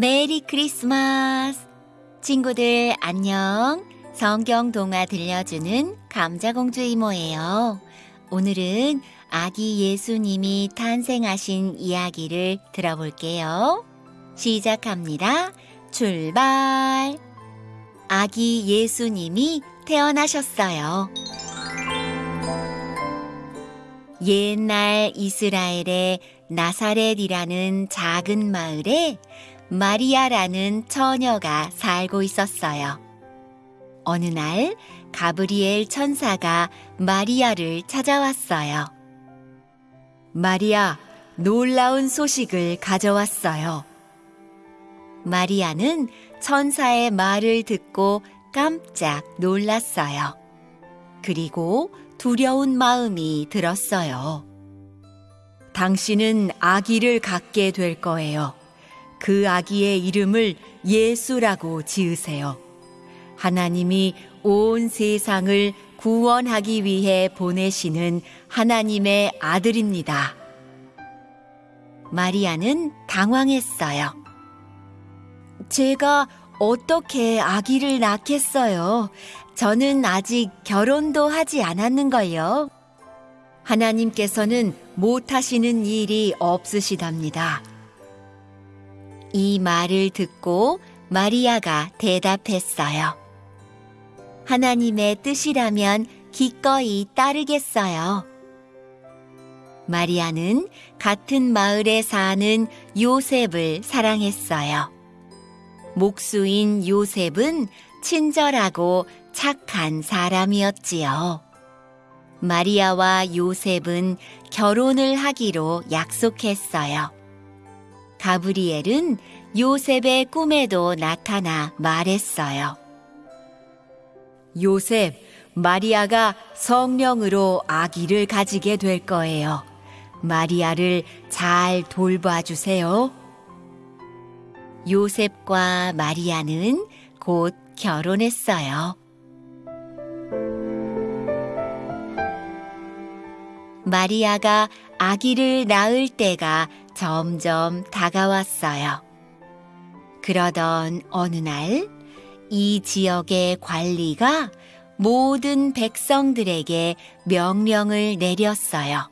메리 크리스마스! 친구들 안녕! 성경 동화 들려주는 감자공주 이모예요. 오늘은 아기 예수님이 탄생하신 이야기를 들어볼게요. 시작합니다. 출발! 아기 예수님이 태어나셨어요. 옛날 이스라엘의 나사렛이라는 작은 마을에 마리아라는 처녀가 살고 있었어요. 어느 날 가브리엘 천사가 마리아를 찾아왔어요. 마리아, 놀라운 소식을 가져왔어요. 마리아는 천사의 말을 듣고 깜짝 놀랐어요. 그리고 두려운 마음이 들었어요. 당신은 아기를 갖게 될 거예요. 그 아기의 이름을 예수라고 지으세요. 하나님이 온 세상을 구원하기 위해 보내시는 하나님의 아들입니다. 마리아는 당황했어요. 제가 어떻게 아기를 낳겠어요? 저는 아직 결혼도 하지 않았는걸요. 하나님께서는 못하시는 일이 없으시답니다. 이 말을 듣고 마리아가 대답했어요. 하나님의 뜻이라면 기꺼이 따르겠어요. 마리아는 같은 마을에 사는 요셉을 사랑했어요. 목수인 요셉은 친절하고 착한 사람이었지요. 마리아와 요셉은 결혼을 하기로 약속했어요. 가브리엘은 요셉의 꿈에도 나타나 말했어요. 요셉, 마리아가 성령으로 아기를 가지게 될 거예요. 마리아를 잘 돌봐주세요. 요셉과 마리아는 곧 결혼했어요. 마리아가 아기를 낳을 때가 점점 다가왔어요. 그러던 어느 날, 이 지역의 관리가 모든 백성들에게 명령을 내렸어요.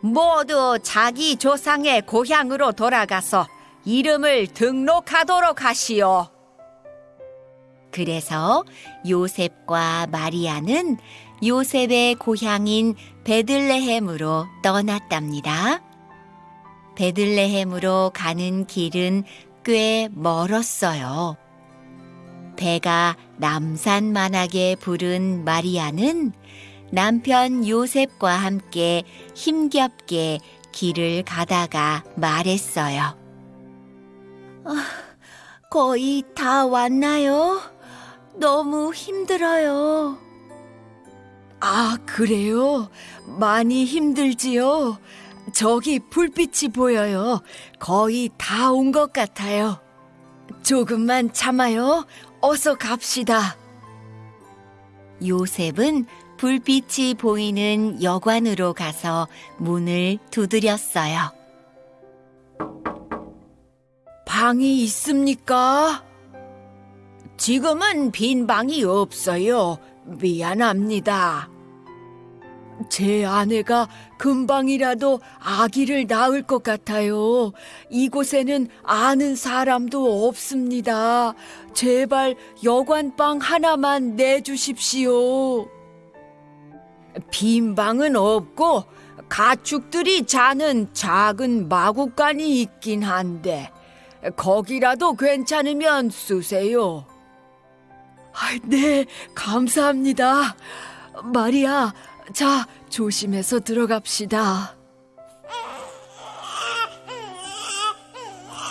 모두 자기 조상의 고향으로 돌아가서 이름을 등록하도록 하시오. 그래서 요셉과 마리아는 요셉의 고향인 베들레헴으로 떠났답니다. 베들레헴으로 가는 길은 꽤 멀었어요. 배가 남산만하게 부른 마리아는 남편 요셉과 함께 힘겹게 길을 가다가 말했어요. 아, 거의 다 왔나요? 너무 힘들어요. 아, 그래요? 많이 힘들지요? 저기 불빛이 보여요. 거의 다 온 것 같아요. 조금만 참아요. 어서 갑시다. 요셉은 불빛이 보이는 여관으로 가서 문을 두드렸어요. 방이 있습니까? 지금은 빈 방이 없어요. 미안합니다. 제 아내가 금방이라도 아기를 낳을 것 같아요. 이곳에는 아는 사람도 없습니다. 제발 여관방 하나만 내주십시오. 빈 방은 없고 가축들이 자는 작은 마구간이 있긴 한데 거기라도 괜찮으면 쓰세요. 네, 감사합니다. 마리아, 자, 조심해서 들어갑시다.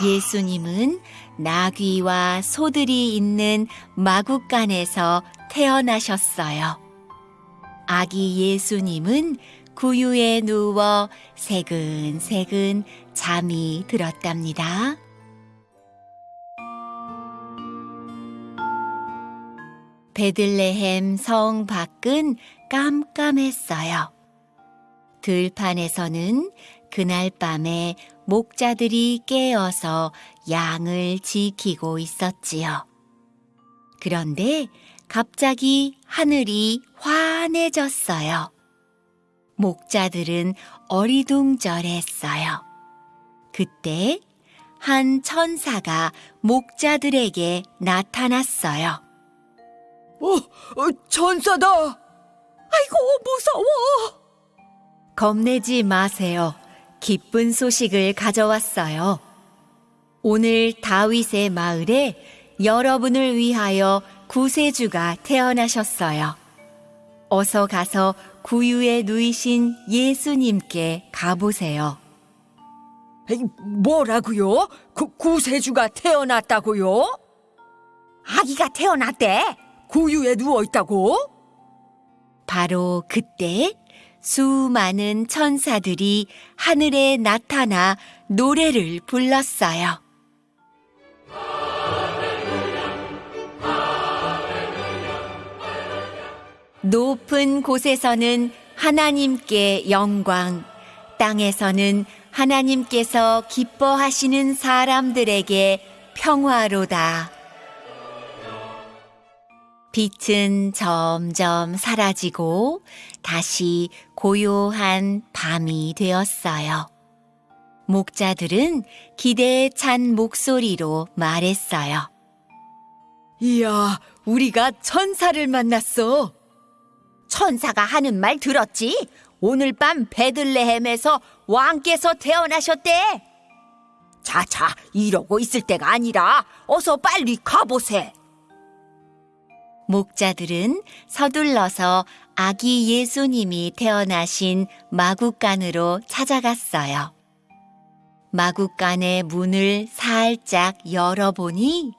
예수님은 나귀와 소들이 있는 마구간에서 태어나셨어요. 아기 예수님은 구유에 누워 새근새근 잠이 들었답니다. 베들레헴 성 밖은 깜깜했어요. 들판에서는 그날 밤에 목자들이 깨어서 양을 지키고 있었지요. 그런데 갑자기 하늘이 환해졌어요. 목자들은 어리둥절했어요. 그때 한 천사가 목자들에게 나타났어요. 어, 어, 천사다. 아이고 무서워. 겁내지 마세요. 기쁜 소식을 가져왔어요. 오늘 다윗의 마을에 여러분을 위하여 구세주가 태어나셨어요. 어서 가서 구유에 누이신 예수님께 가보세요. 뭐라고요? 구, 구세주가 태어났다고요? 아기가 태어났대. 구유에 누워 있다고? 바로 그때 수많은 천사들이 하늘에 나타나 노래를 불렀어요. 높은 곳에서는 하나님께 영광, 땅에서는 하나님께서 기뻐하시는 사람들에게 평화로다. 빛은 점점 사라지고 다시 고요한 밤이 되었어요. 목자들은 기대에 찬 목소리로 말했어요. 이야, 우리가 천사를 만났어. 천사가 하는 말 들었지? 오늘 밤 베들레헴에서 왕께서 태어나셨대. 자자, 이러고 있을 때가 아니라 어서 빨리 가보세. 목자들은 서둘러서 아기 예수님이 태어나신 마국간으로 찾아갔어요. 마국간의 문을 살짝 열어보니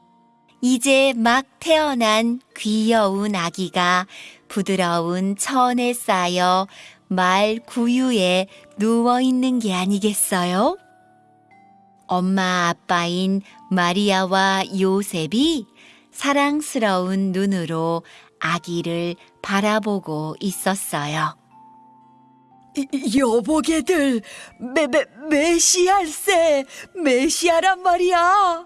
이제 막 태어난 귀여운 아기가 부드러운 천에 쌓여 말 구유에 누워 있는 게 아니겠어요? 엄마 아빠인 마리아와 요셉이 사랑스러운 눈으로 아기를 바라보고 있었어요. 이, 여보게들, 메, 메, 메시알세, 메시아란 말이야.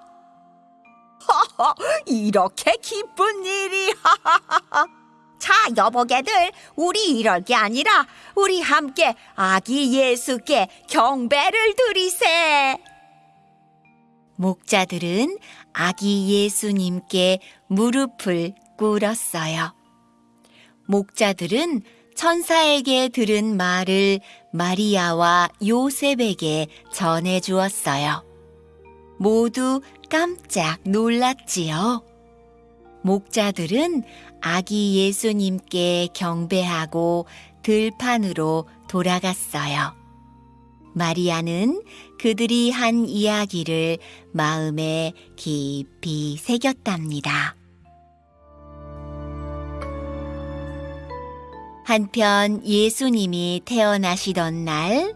이렇게 기쁜 일이. 자, 여보게들, 우리 이럴 게 아니라 우리 함께 아기 예수께 경배를 드리세. 목자들은 아기 예수님께 무릎을 꿇었어요. 목자들은 천사에게 들은 말을 마리아와 요셉에게 전해 주었어요. 모두 깜짝 놀랐지요. 목자들은 아기 예수님께 경배하고 들판으로 돌아갔어요. 마리아는 그들이 한 이야기를 마음에 깊이 새겼답니다. 한편 예수님이 태어나시던 날,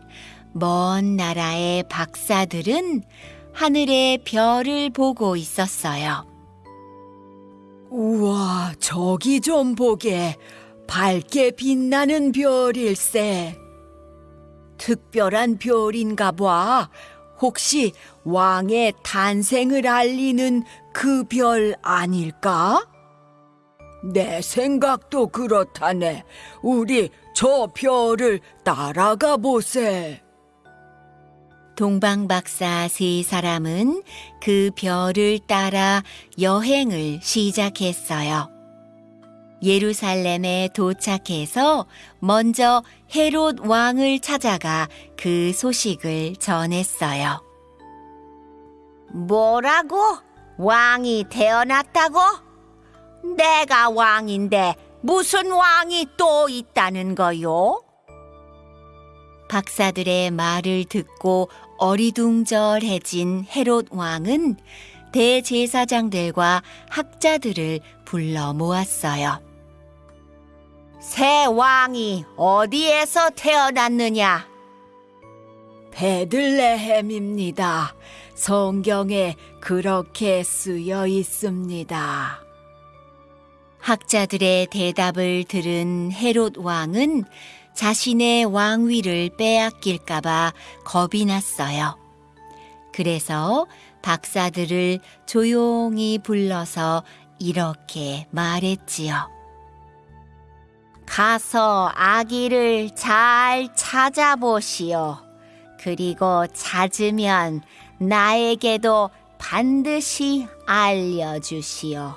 먼 나라의 박사들은 하늘의 별을 보고 있었어요. 우와, 저기 좀 보게. 밝게 빛나는 별일세. 특별한 별인가 봐. 혹시 왕의 탄생을 알리는 그 별 아닐까? 내 생각도 그렇다네. 우리 저 별을 따라가 보세. 동방 박사 세 사람은 그 별을 따라 여행을 시작했어요. 예루살렘에 도착해서 먼저 헤롯 왕을 찾아가 그 소식을 전했어요. 뭐라고? 왕이 태어났다고? 내가 왕인데 무슨 왕이 또 있다는 거요? 박사들의 말을 듣고 어리둥절해진 헤롯 왕은 대제사장들과 학자들을 불러 모았어요. 새 왕이 어디에서 태어났느냐? 베들레헴입니다. 성경에 그렇게 쓰여 있습니다. 학자들의 대답을 들은 헤롯 왕은 자신의 왕위를 빼앗길까봐 겁이 났어요. 그래서 박사들을 조용히 불러서 이렇게 말했지요. 가서 아기를 잘 찾아보시오. 그리고 찾으면 나에게도 반드시 알려주시오.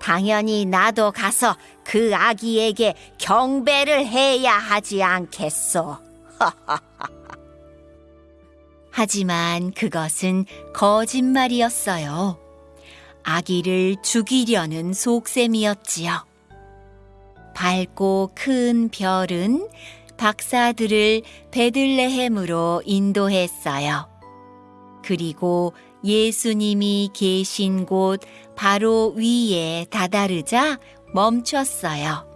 당연히 나도 가서 그 아기에게 경배를 해야 하지 않겠소. 하지만 그것은 거짓말이었어요. 아기를 죽이려는 속셈이었지요. 밝고 큰 별은 박사들을 베들레헴으로 인도했어요. 그리고 예수님이 계신 곳 바로 위에 다다르자 멈췄어요.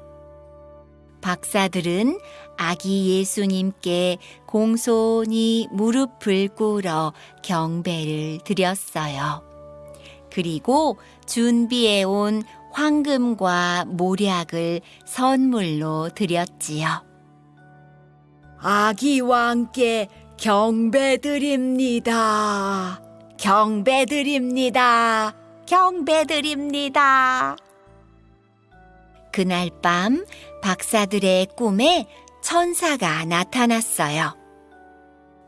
박사들은 아기 예수님께 공손히 무릎을 꿇어 경배를 드렸어요. 그리고 준비해 온 황금과 모략을 선물로 드렸지요. 아기 왕께 경배드립니다. 경배드립니다. 경배드립니다. 그날 밤 박사들의 꿈에 천사가 나타났어요.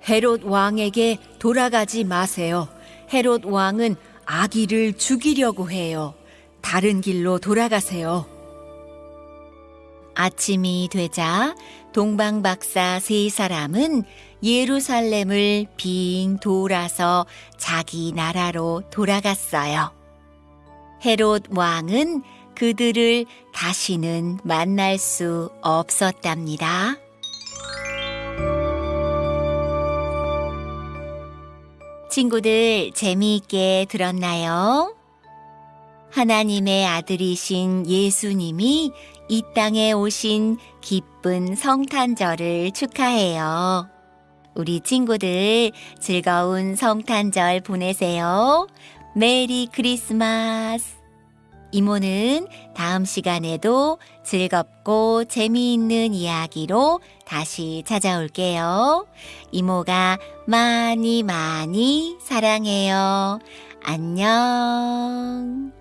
헤롯 왕에게 돌아가지 마세요. 헤롯 왕은 아기를 죽이려고 해요. 다른 길로 돌아가세요. 아침이 되자 동방 박사 세 사람은 예루살렘을 빙 돌아서 자기 나라로 돌아갔어요. 헤롯 왕은 그들을 다시는 만날 수 없었답니다. 친구들 재미있게 들었나요? 하나님의 아들이신 예수님이 이 땅에 오신 기쁜 성탄절을 축하해요. 우리 친구들 즐거운 성탄절 보내세요. 메리 크리스마스! 이모는 다음 시간에도 즐겁고 재미있는 이야기로 다시 찾아올게요. 이모가 많이 많이 사랑해요. 안녕.